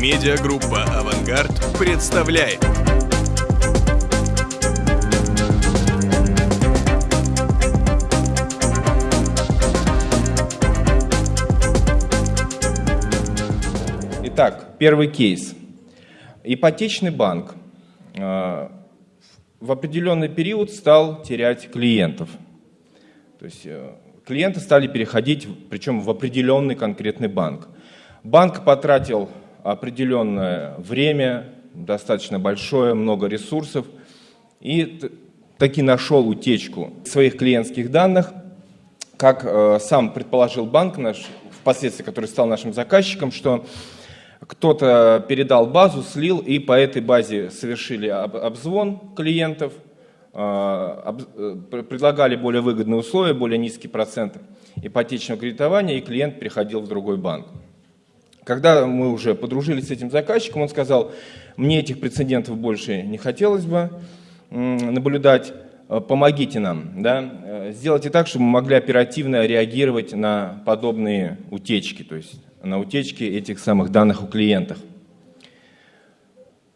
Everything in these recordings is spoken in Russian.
Медиагруппа «Авангард» представляет. Итак, первый кейс. Ипотечный банк э, в определенный период стал терять клиентов. То есть э, клиенты стали переходить, причем в определенный конкретный банк. Банк потратил определенное время, достаточно большое, много ресурсов, и таки нашел утечку своих клиентских данных. Как э, сам предположил банк наш, впоследствии, который стал нашим заказчиком, что кто-то передал базу, слил, и по этой базе совершили обзвон клиентов, э, э, предлагали более выгодные условия, более низкий процент ипотечного кредитования, и клиент переходил в другой банк. Когда мы уже подружились с этим заказчиком, он сказал, мне этих прецедентов больше не хотелось бы наблюдать, э, помогите нам, да, сделайте так, чтобы мы могли оперативно реагировать на подобные утечки, то есть на утечки этих самых данных у клиентов.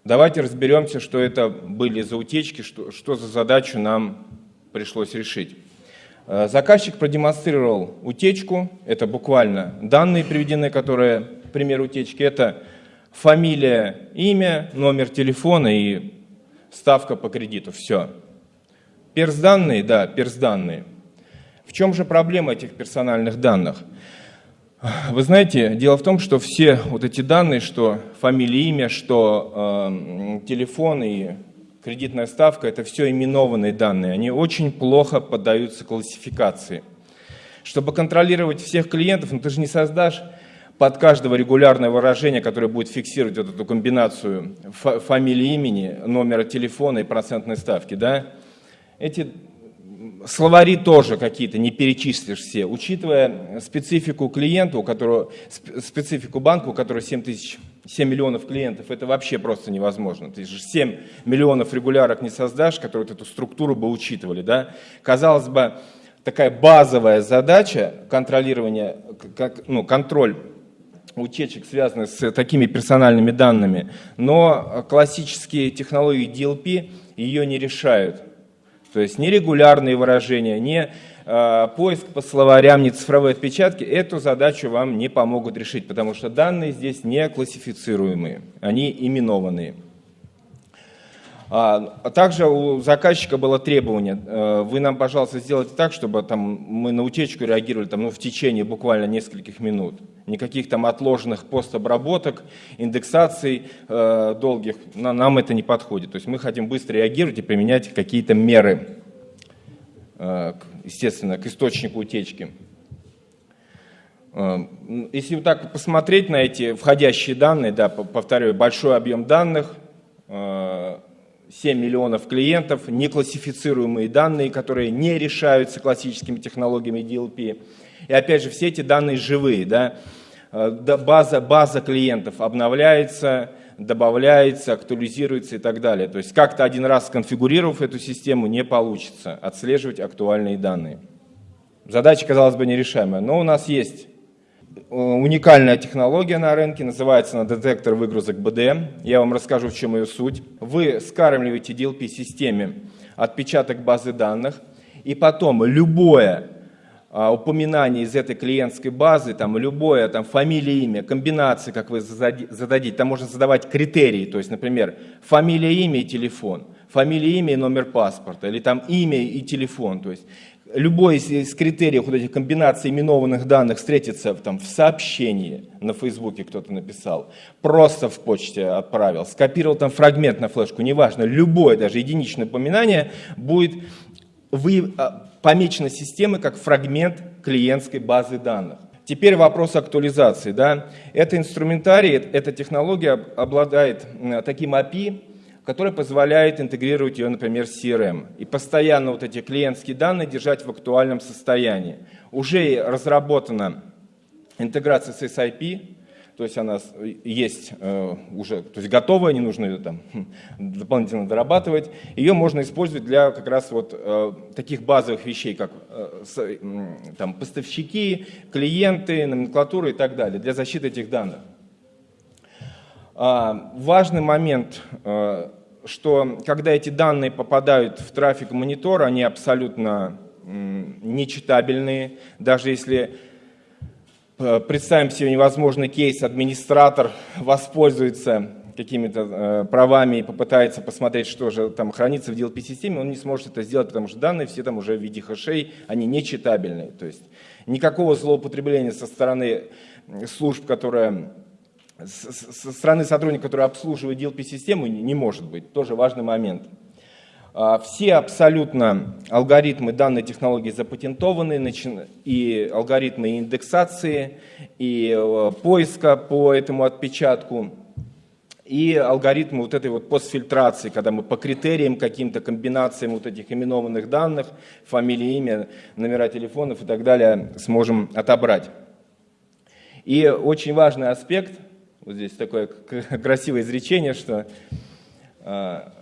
Давайте разберемся, что это были за утечки, что, что за задачу нам пришлось решить. Э, заказчик продемонстрировал утечку, это буквально данные приведены, которые, пример утечки, это фамилия, имя, номер телефона и ставка по кредиту, все. Перс-данные, да, перс-данные. В чем же проблема этих персональных данных? Вы знаете, дело в том, что все вот эти данные, что фамилия, имя, что э, телефон и кредитная ставка, это все именованные данные. Они очень плохо поддаются классификации. Чтобы контролировать всех клиентов, ну ты же не создашь под каждого регулярное выражение, которое будет фиксировать вот эту комбинацию фамилии, имени, номера телефона и процентной ставки. Да? Эти словари тоже какие-то не перечислишь все, учитывая специфику клиента, у которого, специфику банка, у которого 7, тысяч, 7 миллионов клиентов, это вообще просто невозможно. Ты же 7 миллионов регулярок не создашь, которые вот эту структуру бы учитывали. Да? Казалось бы, такая базовая задача контролирования, как, ну, контроль утечек, связанных с такими персональными данными, но классические технологии DLP ее не решают. То есть ни регулярные выражения, ни э, поиск по словарям, ни цифровые отпечатки эту задачу вам не помогут решить, потому что данные здесь не классифицируемые, они именованные. А, также у заказчика было требование, э, вы нам, пожалуйста, сделайте так, чтобы там, мы на утечку реагировали там, ну, в течение буквально нескольких минут. Никаких там отложенных постобработок, индексаций э, долгих, на, нам это не подходит. То есть мы хотим быстро реагировать и применять какие-то меры, э, естественно, к источнику утечки. Э, если вот так посмотреть на эти входящие данные, да, повторяю, большой объем данных, э, 7 миллионов клиентов, неклассифицируемые данные, которые не решаются классическими технологиями DLP. И опять же, все эти данные живые. Да? Э, база, база клиентов обновляется, добавляется, актуализируется и так далее. То есть как-то один раз сконфигурировав эту систему, не получится отслеживать актуальные данные. Задача, казалось бы, нерешаемая, но у нас есть уникальная технология на рынке, называется она детектор выгрузок BDM. Я вам расскажу, в чем ее суть. Вы скармливаете DLP-системе отпечаток базы данных, и потом любое а, упоминание из этой клиентской базы, там любое, там фамилия, имя, комбинации, как вы зададите, там можно задавать критерии, то есть, например, фамилия, имя и телефон, фамилия, имя и номер паспорта, или там имя и телефон, то есть любой из, из критериев вот этих комбинаций именованных данных встретится там, в сообщении на Фейсбуке кто-то написал, просто в почте отправил, скопировал там фрагмент на флешку, неважно, любое, даже единичное упоминание будет вы, а, помечено системой как фрагмент клиентской базы данных. Теперь вопрос актуализации. Да? Это инструментарий, эта технология обладает таким API, который позволяет интегрировать ее, например, с CRM. И постоянно вот эти клиентские данные держать в актуальном состоянии. Уже разработана интеграция с SIP, то есть она есть э, уже, то есть готовая, не нужно ее там дополнительно дорабатывать. Ее можно использовать для как раз вот э, таких базовых вещей, как э, э, там, поставщики, клиенты, номенклатура и так далее, для защиты этих данных. А, важный момент, э, что когда эти данные попадают в трафик монитора, они абсолютно нечитабельные. Даже если э, представим себе невозможный кейс, администратор воспользуется какими-то э, правами и попытается посмотреть, что же там хранится в DLP-системе, он не сможет это сделать, потому что данные все там уже в виде хэшей, они нечитабельные. То есть никакого злоупотребления со стороны служб, которые со стороны сотрудника, который обслуживает DLP-систему, не может быть. Тоже важный момент. А, все абсолютно алгоритмы данной технологии запатентованы, и алгоритмы индексации, и э, поиска по этому отпечатку, и алгоритмы вот этой вот постфильтрации, когда мы по критериям каким-то комбинациям вот этих именованных данных, фамилии, имя, номера телефонов и так далее сможем отобрать. И очень важный аспект, вот здесь такое красивое изречение, что а,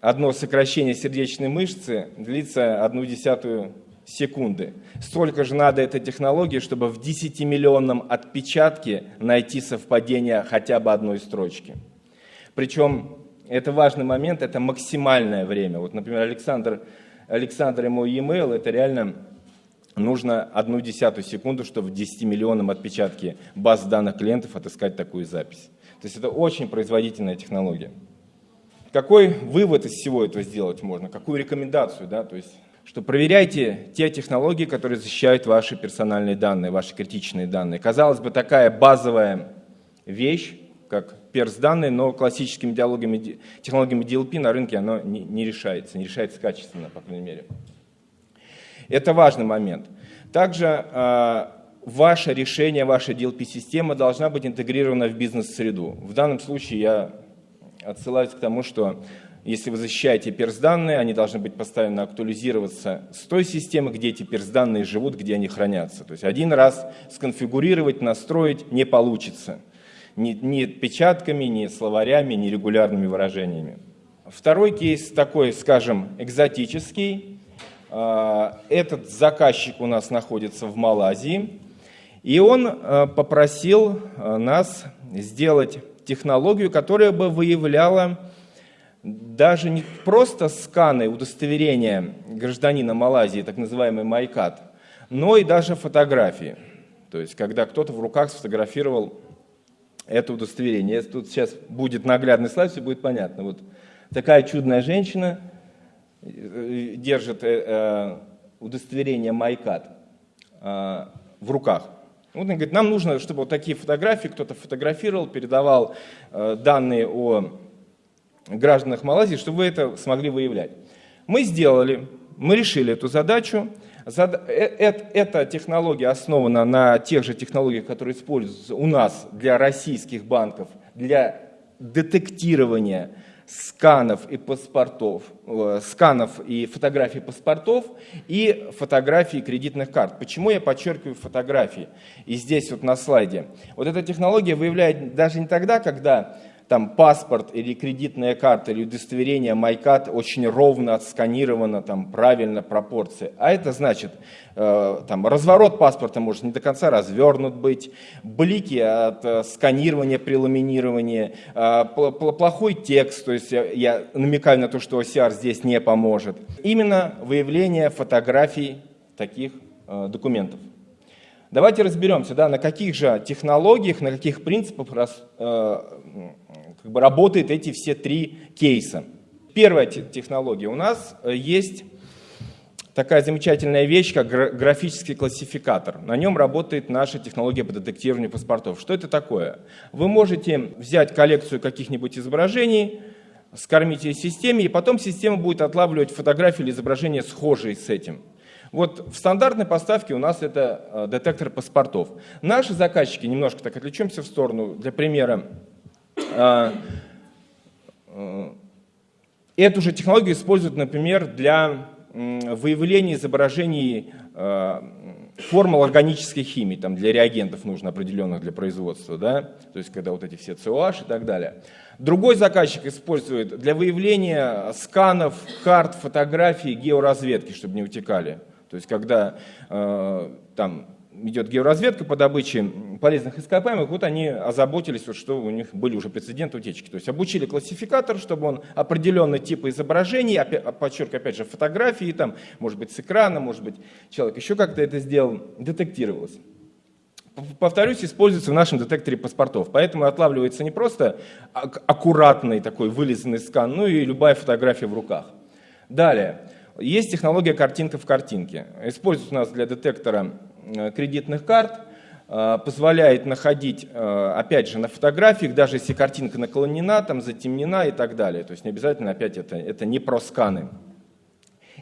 одно сокращение сердечной мышцы длится одну десятую секунды. Столько же надо этой технологии, чтобы в 10-миллионном отпечатке найти совпадение хотя бы одной строчки. Причем это важный момент, это максимальное время. Вот, например, Александр, Александр мой e-mail, это реально нужно одну десятую секунду, чтобы в 10-миллионном отпечатке баз данных клиентов отыскать такую запись. То есть это очень производительная технология. Какой вывод из всего этого сделать можно? Какую рекомендацию? Да? То есть, что проверяйте те технологии, которые защищают ваши персональные данные, ваши критичные данные. Казалось бы, такая базовая вещь, как перс-данные, но классическими диалогами, технологиями DLP на рынке оно не решается, не решается качественно, по крайней мере. Это важный момент. Также э, ваше решение, ваша DLP-система должна быть интегрирована в бизнес-среду. В данном случае я отсылаюсь к тому, что если вы защищаете перс-данные, они должны быть постоянно актуализироваться с той системы, где эти перс-данные живут, где они хранятся. То есть один раз сконфигурировать, настроить не получится. Ни, ни печатками, ни словарями, ни регулярными выражениями. Второй кейс такой, скажем, экзотический. А, этот заказчик у нас находится в Малайзии, и он а, попросил а, нас сделать технологию, которая бы выявляла даже не просто сканы удостоверения гражданина Малайзии, так называемый майкат, но и даже фотографии. То есть, когда кто-то в руках сфотографировал это удостоверение. Если тут сейчас будет наглядный слайд, все будет понятно. Вот такая чудная женщина э, держит э, э, удостоверение майкат в руках. Вот он говорит, нам нужно, чтобы вот такие фотографии кто-то фотографировал, передавал э, данные о гражданах Малайзии, чтобы вы это смогли выявлять. Мы сделали, мы решили эту задачу. Зад... Э, э, эта технология основана на тех же технологиях, которые используются у нас для российских банков, для детектирования сканов и паспортов, э, сканов и фотографий паспортов и фотографий кредитных карт. Почему я подчеркиваю фотографии? И здесь вот на слайде. Вот эта технология выявляет даже не тогда, когда там паспорт или кредитная карта или удостоверение MyCat очень ровно отсканировано, там правильно пропорции. А это значит, э, там разворот паспорта может не до конца развернут быть, блики от э, сканирования при ламинировании, э, плохой текст, то есть я, намекаю на то, что OCR здесь не поможет. Именно выявление фотографий таких документов. Давайте разберемся, да, на каких же технологиях, на каких принципах раз, э, как бы работают эти все три кейса. Первая технология. У нас э, есть такая замечательная вещь, как графический классификатор. На нем работает наша технология по детектированию паспортов. Что это такое? Вы можете взять коллекцию каких-нибудь изображений, скормить ее системе, и потом система будет отлавливать фотографии или изображения, схожие с этим. Вот в стандартной поставке у нас это э, детектор паспортов. Наши заказчики, немножко так отвлечемся в сторону, для примера, э, э, эту же технологию используют, например, для выявления изображений формул органической химии, там для реагентов нужно определенных для производства, да, то есть когда вот эти все COH и так далее. Другой заказчик использует для выявления сканов, карт, фотографий, георазведки, чтобы не утекали. То есть когда э, там идет георазведка по добыче полезных ископаемых, вот они озаботились, вот, что у них были уже прецеденты утечки. То есть обучили классификатор, чтобы он определенный тип изображений, опять, подчеркиваю, опять же, фотографии, там, может быть, с экрана, может быть, человек еще как-то это сделал, детектировалось. Повторюсь, используется в нашем детекторе паспортов. Поэтому отлавливается не просто аккуратный такой вылизанный скан, но и любая фотография в руках. Далее. Есть технология картинка в картинке. Используется у нас для детектора э, кредитных карт, э, позволяет находить, э, опять же, на фотографиях, даже если картинка наклонена, там, затемнена и так далее. То есть не обязательно, опять, это, это не про сканы.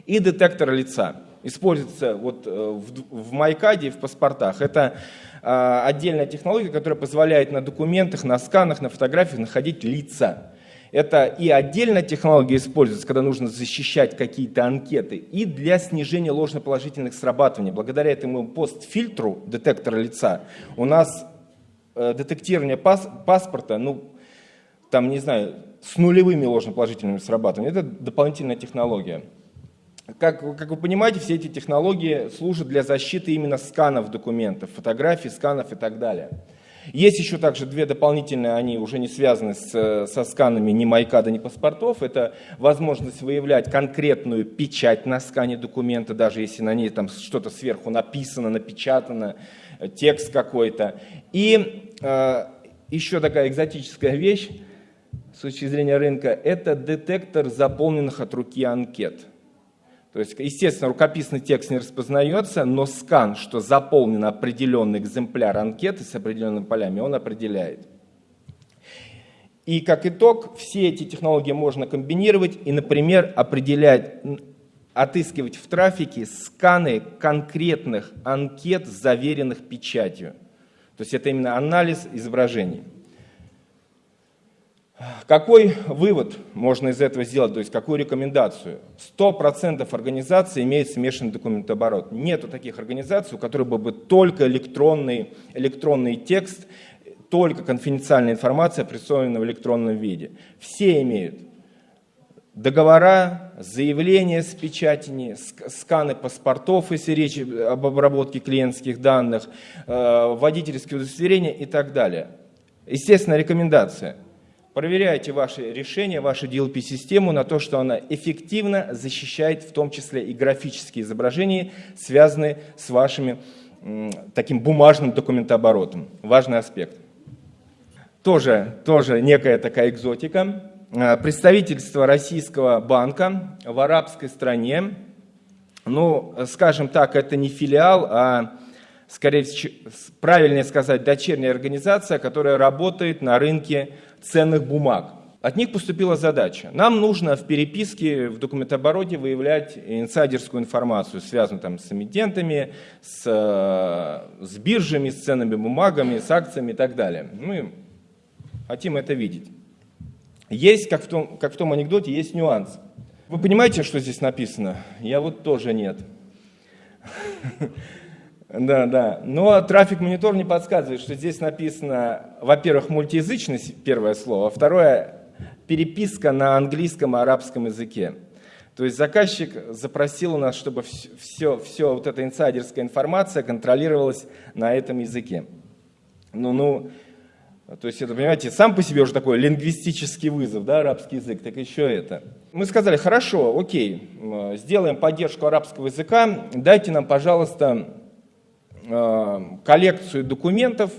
И детектор лица. Используется вот в, в Майкаде и в паспортах. Это отдельная технология, которая позволяет на документах, на сканах, на фотографиях находить лица. Это и отдельная технология используется, когда нужно защищать какие-то анкеты, и для снижения ложноположительных срабатываний. Благодаря этому постфильтру детектора лица у нас э, детектирование пас, паспорта, ну, там, не знаю, с нулевыми ложноположительными срабатываниями. Это дополнительная технология. Как, как вы понимаете, все эти технологии служат для защиты именно сканов документов, фотографий, сканов и так далее. Есть еще также две дополнительные, они уже не связаны с, со сканами ни майкада, ни паспортов. Это возможность выявлять конкретную печать на скане документа, даже если на ней там что-то сверху написано, напечатано, текст какой-то. И э, еще такая экзотическая вещь с точки зрения рынка, это детектор заполненных от руки анкет. То есть, естественно, рукописный текст не распознается, но скан, что заполнен определенный экземпляр анкеты с определенными полями, он определяет. И как итог, все эти технологии можно комбинировать и, например, определять, отыскивать в трафике сканы конкретных анкет, заверенных печатью. То есть это именно анализ изображений. Какой вывод можно из этого сделать, то есть какую рекомендацию? 100% организаций имеют смешанный документооборот. Нету таких организаций, у которых был бы только электронный, электронный текст, только конфиденциальная информация, представлена в электронном виде. Все имеют договора, заявления с печатями, сканы паспортов, если речь об обработке клиентских данных, э, водительские удостоверения и так далее. Естественно, рекомендация – Проверяйте ваши решения, вашу DLP-систему на то, что она эффективно защищает в том числе и графические изображения, связанные с вашим таким бумажным документооборотом. Важный аспект. Тоже, тоже некая такая экзотика. А, представительство российского банка в арабской стране, ну, скажем так, это не филиал, а скорее правильнее сказать, дочерняя организация, которая работает на рынке ценных бумаг. От них поступила задача. Нам нужно в переписке, в документообороте выявлять инсайдерскую информацию, связанную там, с эмитентами, с, с биржами, с ценными бумагами, с акциями и так далее. Мы хотим это видеть. Есть, как в том, как в том анекдоте, есть нюанс. Вы понимаете, что здесь написано? Я вот тоже нет. Да, да. Но трафик монитор не подсказывает, что здесь написано, во-первых, мультиязычность, первое слово, а второе, переписка на английском и арабском языке. То есть заказчик запросил у нас, чтобы все, все вот эта инсайдерская информация контролировалась на этом языке. Ну, ну, то есть это, понимаете, сам по себе уже такой лингвистический вызов, да, арабский язык, так еще это. Мы сказали, хорошо, окей, сделаем поддержку арабского языка, дайте нам, пожалуйста, коллекцию документов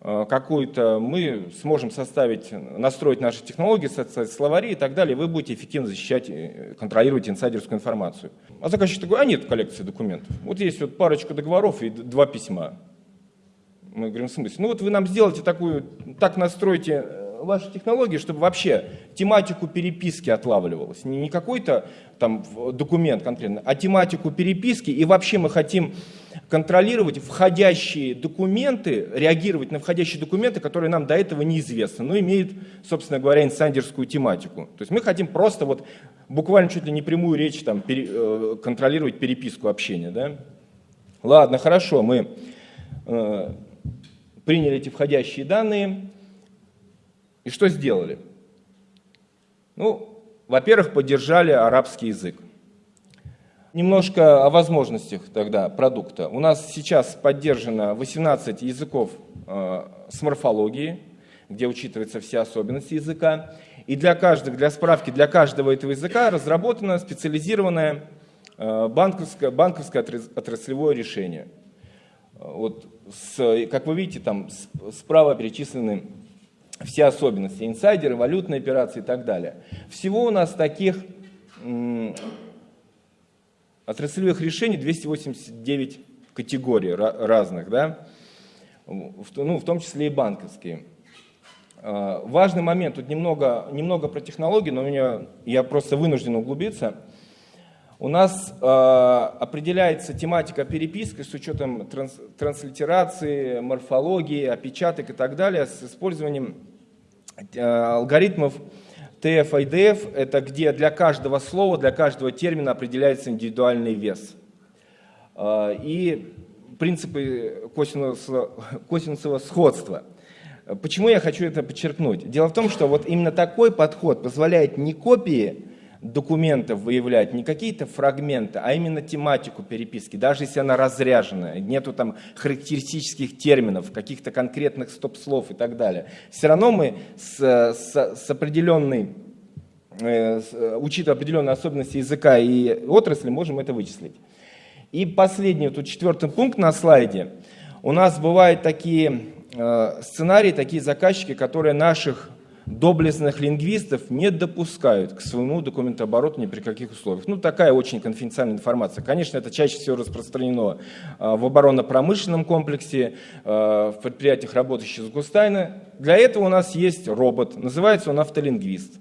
э, какую-то, мы сможем составить, настроить наши технологии, создать словари и так далее, вы будете эффективно защищать, контролировать инсайдерскую информацию. А заказчик такой, а нет коллекции документов. Вот есть вот парочка договоров и два письма. Мы говорим, в смысле? Ну вот вы нам сделайте такую, так настройте ваши технологии, чтобы вообще тематику переписки отлавливалось. Не какой-то там документ конкретно, а тематику переписки. И вообще мы хотим контролировать входящие документы, реагировать на входящие документы, которые нам до этого неизвестны, но имеют, собственно говоря, инсайдерскую тематику. То есть мы хотим просто вот буквально чуть ли не прямую речь там, пере, э, контролировать переписку общения. Да? Ладно, хорошо, мы э, приняли эти входящие данные, и что сделали? Ну, во-первых, поддержали арабский язык. Немножко о возможностях тогда продукта. У нас сейчас поддержано 18 языков э, с морфологией, где учитываются все особенности языка. И для каждого, для справки, для каждого этого языка разработано специализированное э, банковское, банковское отраслевое решение. Вот с, как вы видите, там справа перечислены все особенности, инсайдеры, валютные операции и так далее. Всего у нас таких отраслевых решений 289 категорий разных, да? ну, в том числе и банковские. А, важный момент, тут немного, немного про технологии, но меня, я просто вынужден углубиться. У нас э, определяется тематика переписки с учетом транс, транслитерации, морфологии, опечаток и так далее с использованием э, алгоритмов TF IDF. Это где для каждого слова, для каждого термина определяется индивидуальный вес. Э, и принципы косинусового сходства. Почему я хочу это подчеркнуть? Дело в том, что вот именно такой подход позволяет не копии документов выявлять не какие-то фрагменты, а именно тематику переписки, даже если она разряженная, нету там характеристических терминов, каких-то конкретных стоп-слов и так далее. Все равно мы с, с, с определенной, э, учитывая определенные особенности языка и отрасли, можем это вычислить. И последний, тут четвертый пункт на слайде. У нас бывают такие э, сценарии, такие заказчики, которые наших доблестных лингвистов не допускают к своему документообороту ни при каких условиях. Ну, такая очень конфиденциальная информация. Конечно, это чаще всего распространено а, в оборонно-промышленном комплексе, а, в предприятиях, работающих с Густайна. Для этого у нас есть робот, называется он автолингвист.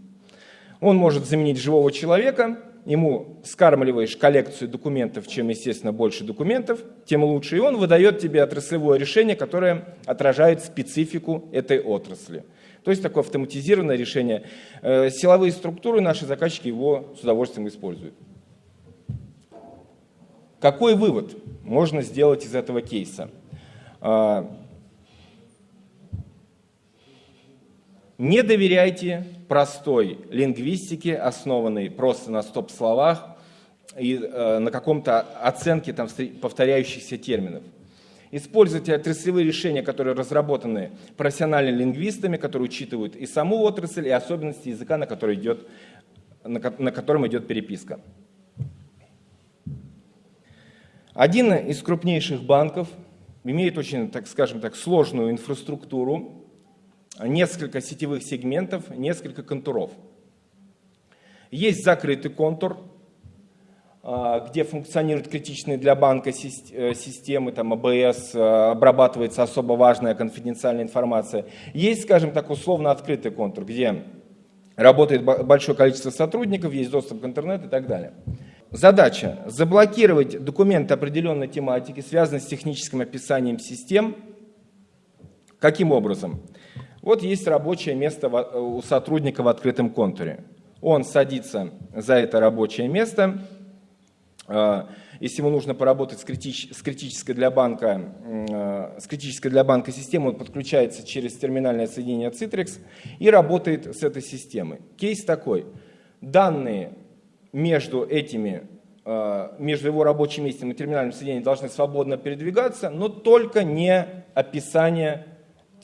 Он может заменить живого человека, ему скармливаешь коллекцию документов, чем, естественно, больше документов, тем лучше. И он выдает тебе отраслевое решение, которое отражает специфику этой отрасли. То есть такое автоматизированное решение. Э, силовые структуры наши заказчики его с удовольствием используют. Какой вывод можно сделать из этого кейса? А, не доверяйте простой лингвистике, основанной просто на стоп-словах и э, на каком-то оценке там, повторяющихся терминов. Используйте отраслевые решения, которые разработаны профессиональными лингвистами, которые учитывают и саму отрасль, и особенности языка, на, который идет, на, на котором идет переписка. Один из крупнейших банков имеет очень, так скажем так, сложную инфраструктуру, несколько сетевых сегментов, несколько контуров. Есть закрытый контур, где функционируют критичные для банка э, системы, там АБС, э, обрабатывается особо важная конфиденциальная информация. Есть, скажем так, условно открытый контур, где работает большое количество сотрудников, есть доступ к интернету и так далее. Задача – заблокировать документы определенной тематики, связанные с техническим описанием систем. Каким образом? Вот есть рабочее место у сотрудника в открытом контуре. Он садится за это рабочее место – а, если ему нужно поработать с, критич, с, критической для банка, а, с критической для банка системой, он подключается через терминальное соединение Citrix и работает с этой системой. Кейс такой. Данные между этими а, между его рабочим местом и терминальным соединением должны свободно передвигаться, но только не описание,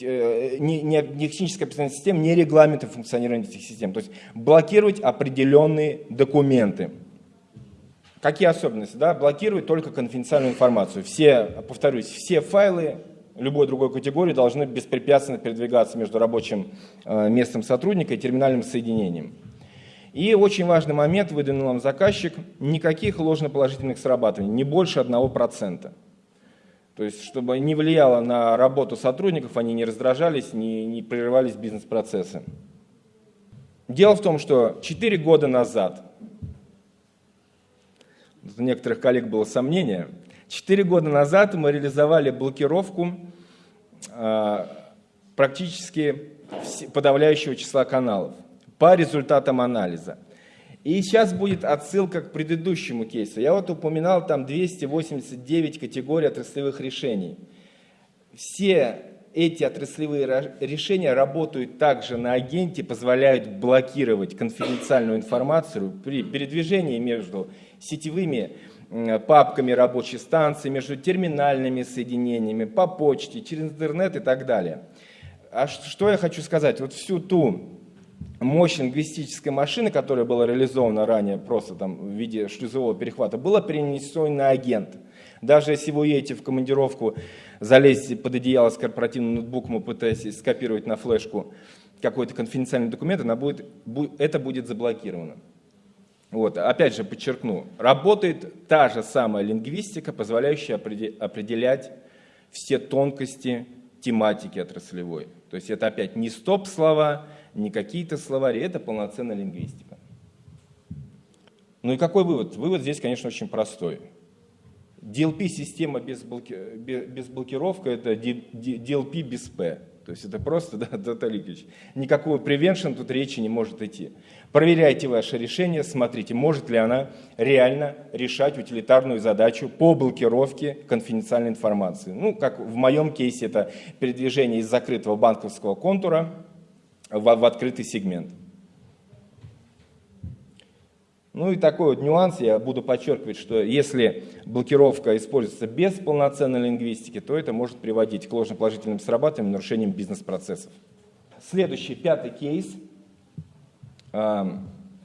э, не, не, не техническое описание систем, не регламенты функционирования этих систем. То есть блокировать определенные документы. Какие особенности? Да? Блокирует только конфиденциальную информацию. Все, повторюсь, все файлы любой другой категории должны беспрепятственно передвигаться между рабочим э, местом сотрудника и терминальным соединением. И очень важный момент, выдвинул нам заказчик, никаких ложноположительных срабатываний, не больше 1%. То есть, чтобы не влияло на работу сотрудников, они не раздражались, не, не прерывались бизнес-процессы. Дело в том, что 4 года назад у некоторых коллег было сомнение. Четыре года назад мы реализовали блокировку а, практически подавляющего числа каналов по результатам анализа. И сейчас будет отсылка к предыдущему кейсу. Я вот упоминал там 289 категорий отраслевых решений. Все эти отраслевые решения работают также на агенте, позволяют блокировать конфиденциальную информацию при передвижении между сетевыми папками рабочей станции, между терминальными соединениями, по почте, через интернет и так далее. А что я хочу сказать? Вот всю ту мощь лингвистической машины, которая была реализована ранее просто там в виде шлюзового перехвата, была перенесена на агент. Даже если вы уедете в командировку, залезете под одеяло с корпоративным ноутбуком и пытаетесь скопировать на флешку какой-то конфиденциальный документ, она будет, это будет заблокировано. Вот, опять же подчеркну, работает та же самая лингвистика, позволяющая определять все тонкости тематики отраслевой. То есть это опять не стоп-слова, не какие-то словари, это полноценная лингвистика. Ну и какой вывод? Вывод здесь, конечно, очень простой. DLP-система без, блоки... без блокировки – это DLP без P. То есть это просто, да, Даталикович, никакого prevention тут речи не может идти. Проверяйте ваше решение, смотрите, может ли она реально решать утилитарную задачу по блокировке конфиденциальной информации. Ну, как в моем кейсе, это передвижение из закрытого банковского контура в, в открытый сегмент. Ну и такой вот нюанс, я буду подчеркивать, что если блокировка используется без полноценной лингвистики, то это может приводить к ложноположительным срабатываниям, нарушениям бизнес-процессов. Следующий, пятый кейс.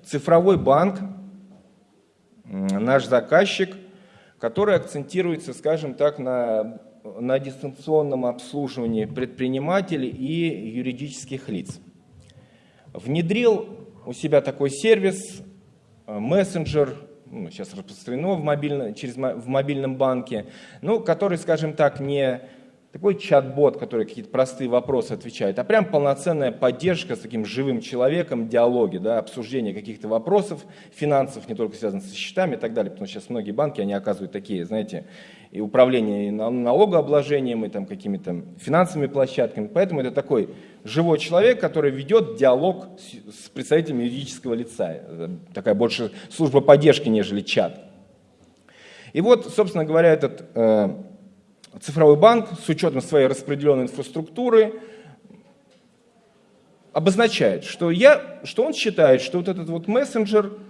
Цифровой банк, наш заказчик, который акцентируется, скажем так, на, на дистанционном обслуживании предпринимателей и юридических лиц. Внедрил у себя такой сервис мессенджер, ну, сейчас распространено в, мобильном, через, в мобильном банке, ну, который, скажем так, не такой чат-бот, который какие-то простые вопросы отвечает, а прям полноценная поддержка с таким живым человеком, диалоги, да, обсуждение каких-то вопросов финансов, не только связанных со счетами и так далее, потому что сейчас многие банки, они оказывают такие, знаете, и управление и налогообложением, и там какими-то финансовыми площадками. Поэтому это такой живой человек, который ведет диалог с, представителями юридического лица. Это такая больше служба поддержки, нежели чат. И вот, собственно говоря, этот э, цифровой банк с учетом своей распределенной инфраструктуры обозначает, что, я, что он считает, что вот этот вот мессенджер –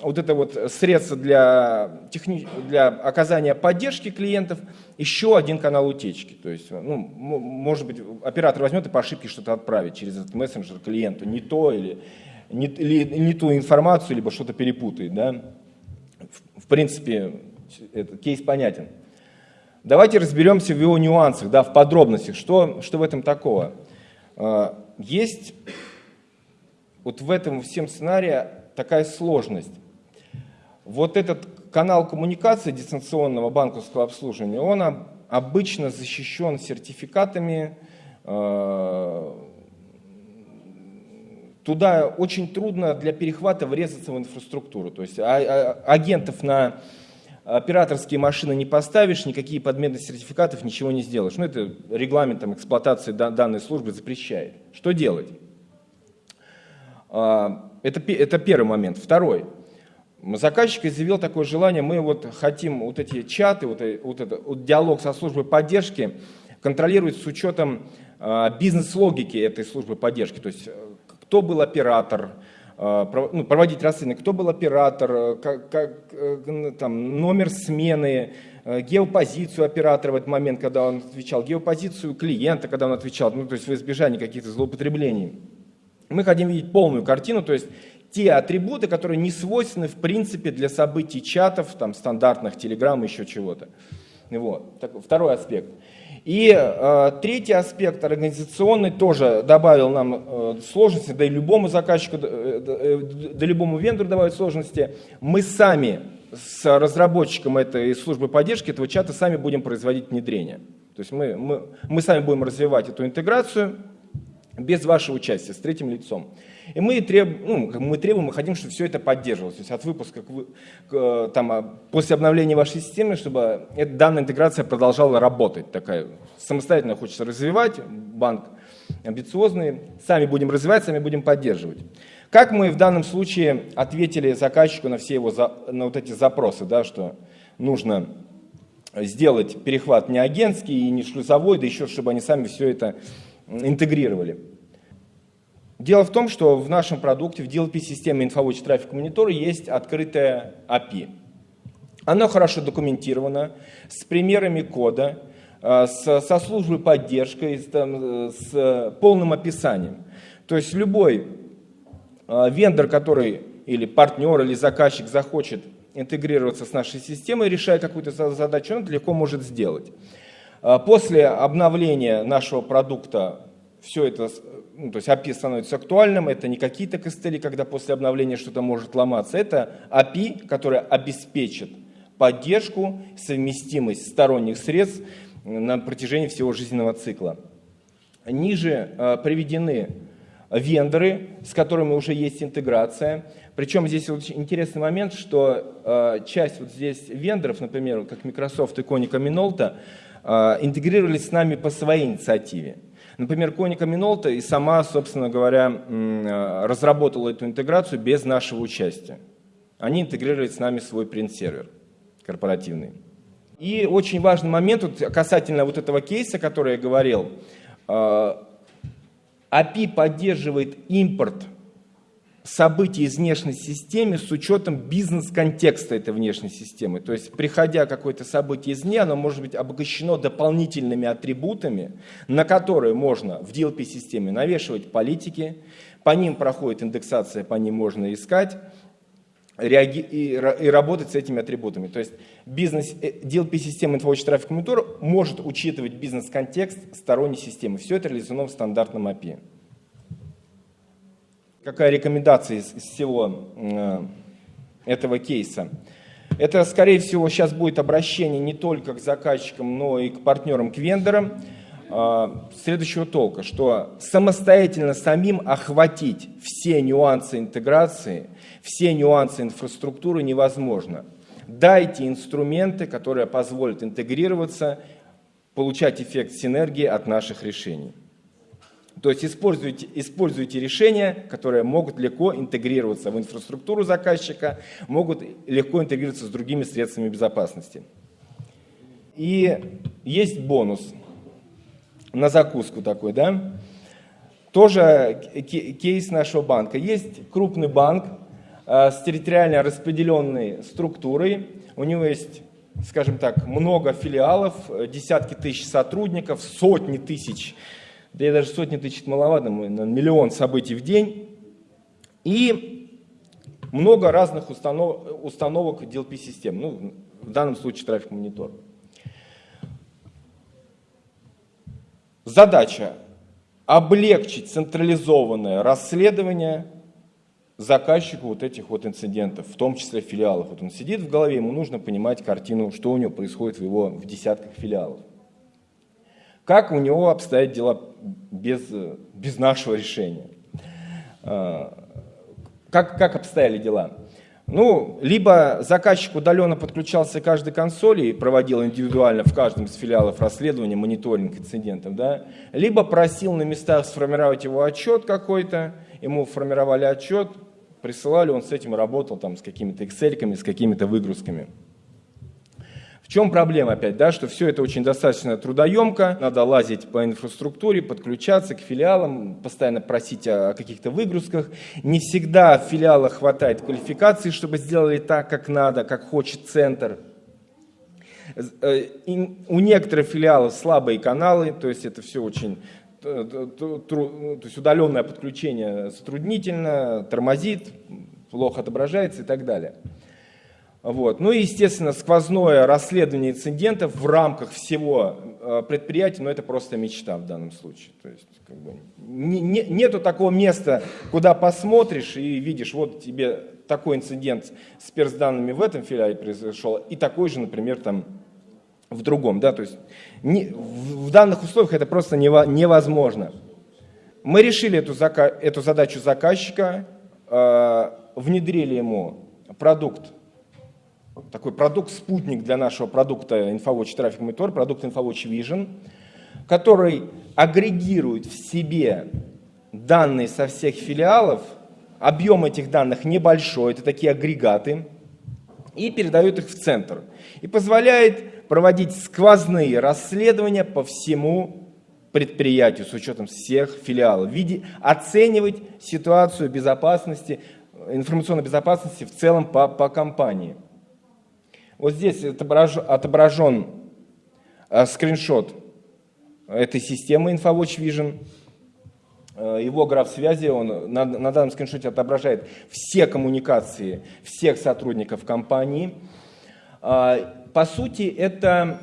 вот это вот средство для, техни... для оказания поддержки клиентов, еще один канал утечки. То есть, ну, может быть, оператор возьмет и по ошибке что-то отправит через этот мессенджер клиенту, не то или не, или, не ту информацию, либо что-то перепутает. Да? В, в принципе, этот кейс понятен. Давайте разберемся в его нюансах, да, в подробностях, что, что в этом такого. А, есть вот в этом всем сценарии такая сложность. Вот этот канал коммуникации дистанционного банковского обслуживания, он обычно защищен сертификатами. Э, туда очень трудно для перехвата врезаться в инфраструктуру. То есть а, а, агентов на операторские машины не поставишь, никакие подмены сертификатов, ничего не сделаешь. Ну, это регламентом эксплуатации данной службы запрещает. Что делать? А, это, это первый момент. Второй. Заказчик изъявил такое желание, мы вот хотим вот эти чаты, вот, вот этот вот диалог со службой поддержки контролировать с учетом э, бизнес-логики этой службы поддержки. То есть э, кто был оператор, э, ну, проводить расследование, кто был оператор, как, как, э, там, номер смены, геопозицию оператора в этот момент, когда он отвечал, геопозицию клиента, когда он отвечал, ну, то есть в избежание каких-то злоупотреблений. Мы хотим видеть полную картину, то есть те атрибуты, которые не свойственны в принципе для событий чатов, там, стандартных, телеграмм, еще чего-то. Вот. Так, второй аспект. И э, третий аспект организационный тоже добавил нам э, сложности, да и любому заказчику, э, э, да любому вендору добавить сложности. Мы сами с разработчиком этой службы поддержки этого чата сами будем производить внедрение. То есть мы, мы, мы сами будем развивать эту интеграцию, без вашего участия, с третьим лицом. И мы, треб, ну, мы требуем, мы хотим, чтобы все это поддерживалось. То есть от выпуска к, к, там, а, после обновления вашей системы, чтобы эта данная интеграция продолжала работать. Такая самостоятельно хочется развивать, банк амбициозный, сами будем развивать, сами будем поддерживать. Как мы в данном случае ответили заказчику на все его за, на вот эти запросы, да, что нужно сделать перехват не агентский и не шлюзовой, да еще чтобы они сами все это интегрировали. Дело в том, что в нашем продукте, в DLP-системе InfoWatch Traffic Monitor есть открытая API. Оно хорошо документировано, с примерами кода, э, со службой поддержки, с, там, с полным описанием. То есть любой э, вендор, который или партнер, или заказчик захочет интегрироваться с нашей системой, решая какую-то задачу, он легко может сделать. Э, после обновления нашего продукта все это ну, то есть API становится актуальным, это не какие-то костыли, когда после обновления что-то может ломаться, это API, которая обеспечит поддержку, совместимость сторонних средств на протяжении всего жизненного цикла. Ниже э, приведены вендоры, с которыми уже есть интеграция. Причем здесь вот интересный момент, что э, часть вот здесь вендоров, например, как Microsoft и Konica Minolta, интегрировались с нами по своей инициативе. Например, Konica Minolta и сама, собственно говоря, разработала эту интеграцию без нашего участия. Они интегрировали с нами свой принт-сервер корпоративный. И очень важный момент вот, касательно вот этого кейса, который я говорил. API а, поддерживает импорт событий из внешней системы с учетом бизнес-контекста этой внешней системы. То есть, приходя какое-то событие извне, оно может быть обогащено дополнительными атрибутами, на которые можно в DLP-системе навешивать политики, по ним проходит индексация, по ним можно искать, и, и работать с этими атрибутами. То есть бизнес, DLP-система InfoWatch Traffic Monitor может учитывать бизнес-контекст сторонней системы. Все это реализовано в стандартном API. Какая рекомендация из, из всего э, этого кейса? Это, скорее всего, сейчас будет обращение не только к заказчикам, но и к партнерам, к вендорам. А, следующего толка, что самостоятельно самим охватить все нюансы интеграции, все нюансы инфраструктуры невозможно. Дайте инструменты, которые позволят интегрироваться, получать эффект синергии от наших решений. То есть используйте, используйте решения, которые могут легко интегрироваться в инфраструктуру заказчика, могут легко интегрироваться с другими средствами безопасности. И есть бонус – на закуску такой, да. Тоже кейс нашего банка. Есть крупный банк э, с территориально распределенной структурой. У него есть, скажем так, много филиалов, э, десятки тысяч сотрудников, сотни тысяч, да и даже сотни тысяч маловато, миллион событий в день. И много разных установ, установок DLP-систем, ну, в данном случае трафик-монитор. Задача облегчить централизованное расследование заказчику вот этих вот инцидентов, в том числе филиалов. Вот он сидит в голове, ему нужно понимать картину, что у него происходит в его в десятках филиалов. Как у него обстоят дела без, без нашего решения? А, как, как обстояли дела? Ну, либо заказчик удаленно подключался к каждой консоли и проводил индивидуально в каждом из филиалов расследование, мониторинг инцидентов, да, либо просил на местах сформировать его отчет какой-то, ему формировали отчет, присылали, он с этим работал, там, с какими-то excel с какими-то выгрузками. Чем проблема опять, да, что все это очень достаточно трудоемко, надо лазить по инфраструктуре, подключаться к филиалам, постоянно просить о, каких-то выгрузках. Не всегда в филиалах хватает квалификации, чтобы сделали так, как надо, как хочет центр. Э, у некоторых филиалов слабые каналы, то есть это все очень э, то есть удаленное подключение затруднительно, тормозит, плохо отображается и так далее. Вот. Ну и, естественно, сквозное расследование инцидентов в рамках всего э, предприятия, но это просто мечта в данном случае. То есть, как бы, не, не, нету такого места, куда посмотришь и видишь, вот тебе такой инцидент с персданными в этом филиале произошел, и такой же, например, там в другом. Да? То есть не, в, в данных условиях это просто невозможно. Мы решили эту, зака, эту задачу заказчика, э, внедрили ему продукт такой продукт-спутник для нашего продукта InfoWatch Traffic Monitor, продукт InfoWatch Vision, который агрегирует в себе данные со всех филиалов, объем этих данных небольшой, это такие агрегаты, и передает их в центр. И позволяет проводить сквозные расследования по всему предприятию с учетом всех филиалов, оценивать ситуацию безопасности, информационной безопасности в целом по, по компании. Вот здесь отображен э, скриншот этой системы InfoWatch Vision. Э, его граф связи, он на, на данном скриншоте отображает все коммуникации всех сотрудников компании. А, по сути, это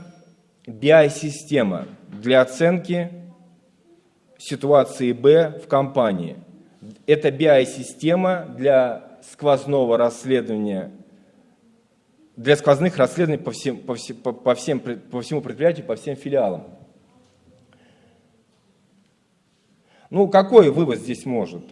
BI-система для оценки ситуации Б в компании. Это BI-система для сквозного расследования, для сквозных расследований по, всем, по, всем, по, всем, по всему предприятию, по всем филиалам. Ну, какой вывод здесь может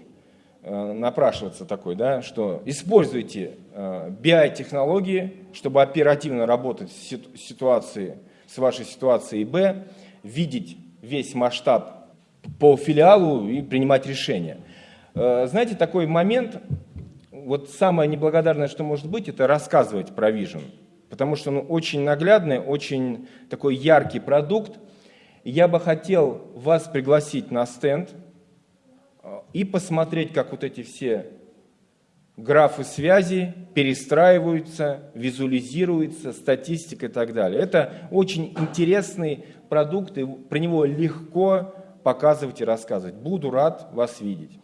э, напрашиваться такой, да, что используйте э, BI-технологии, чтобы оперативно работать в ситуации, с вашей ситуацией Б, видеть весь масштаб по филиалу и принимать решения. Э, знаете, такой момент, вот самое неблагодарное, что может быть, это рассказывать про Vision. Потому что он очень наглядный, очень такой яркий продукт. я бы хотел вас пригласить на стенд э, и посмотреть, как вот эти все графы связи перестраиваются, визуализируются, статистика и так далее. Это очень интересный продукт, и про него легко показывать и рассказывать. Буду рад вас видеть.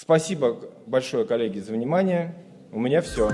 Спасибо большое, коллеги, за внимание. У меня все.